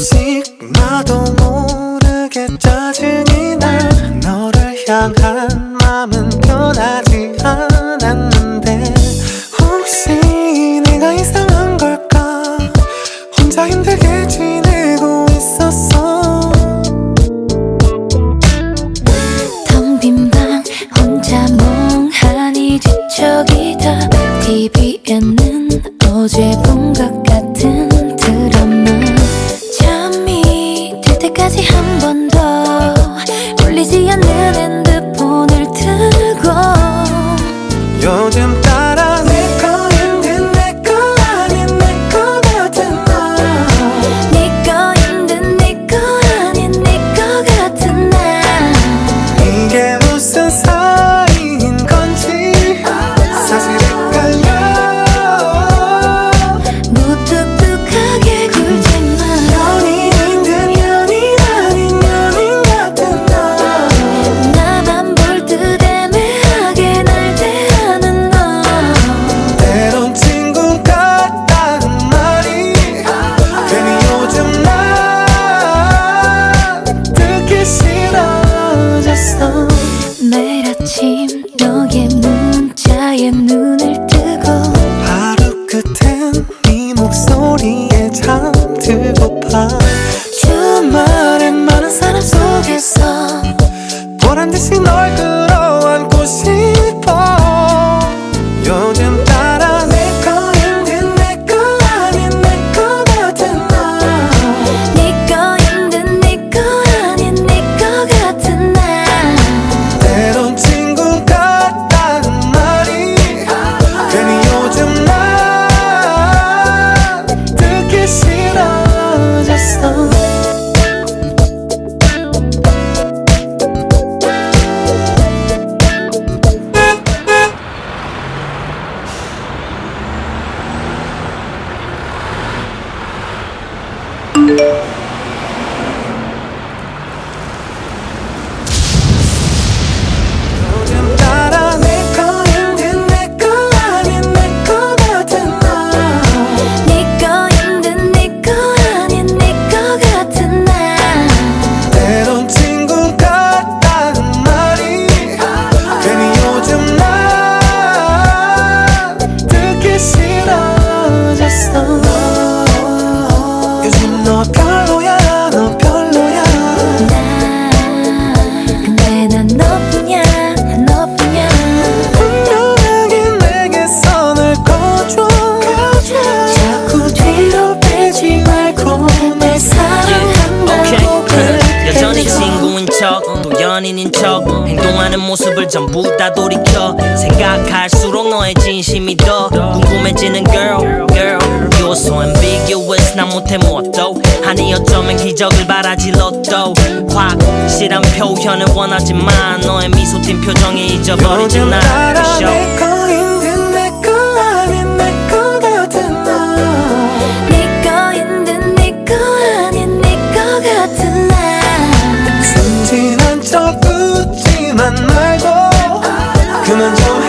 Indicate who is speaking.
Speaker 1: 가끔씩 나도 모르게 짜증이 나. 너를 향한 마음은 변하지 않았는데 혹시 내가 이상한 걸까? 혼자 힘들게 지내고 있었어.
Speaker 2: 텅 빈 방 혼자 멍하니 뒤척이다. TV에는 어제 본것 핸드폰을 들고
Speaker 1: 여자
Speaker 2: 아침 너의 문자에 눈을 뜨고
Speaker 1: 하루 끝엔 네 목소리에 잠들고파. 주말엔 많은 사람 속에서 보란 듯이 널끌
Speaker 3: 연인인 척. 행동하는 모습을 전부 다 돌이켜. 생각할수록 너의 진심이 더 궁금해지는 girl girl. You're so ambiguous 난 못해 무엇도 아니 어쩌면 기적을 바라지 로또 확실한 표현을 원하지만 너의 미소 띈 표정에 잊어버리지 나
Speaker 1: 말고 그만 좀